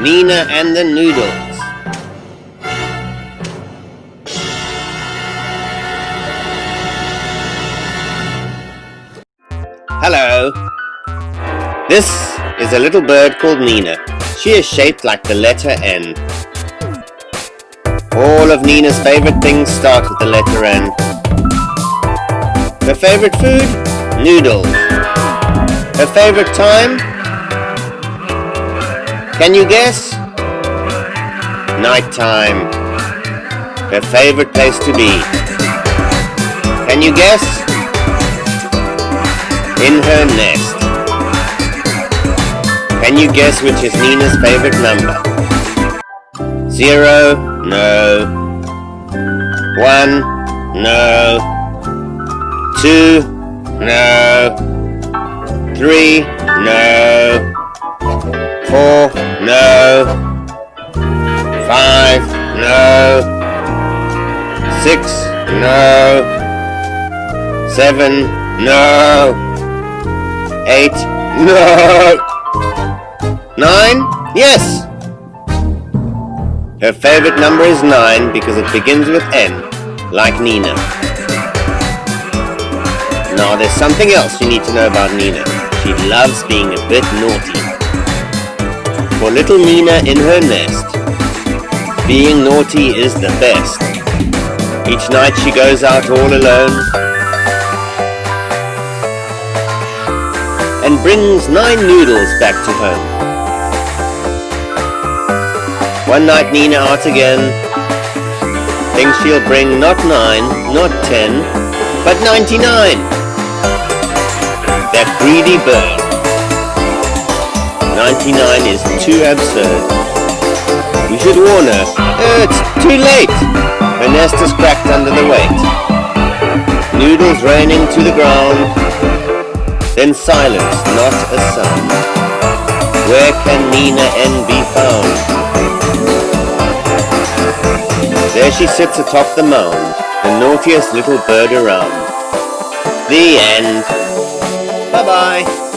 Nina and the Noodles. Hello. This is a little bird called Nina. She is shaped like the letter N. All of Nina's favorite things start with the letter N. Her favorite food? Noodles. Her favorite time? Can you guess? Nighttime. Her favorite place to be. Can you guess? In her nest. Can you guess which is Nina's favorite number? Zero? No. One? No. Two? No. Three? No. Four? No. Five? No. Six? No. Seven? No. Eight? No. Nine? Yes! Her favorite number is nine because it begins with N, like Nina. Now there's something else you need to know about Nina. She loves being a bit naughty. For little Nina in her nest, being naughty is the best. Each night she goes out all alone and brings nine noodles back to home. One night Nina out again, thinks she'll bring not nine, not ten, but ninety-nine. That greedy bird. Ninety-nine is too absurd. You should warn her. Oh, it's too late. Her nest is cracked under the weight. Noodles raining to the ground. Then silence, not a sound. Where can Nina N be found? There she sits atop the mound, the naughtiest little bird around. The end. Bye-bye.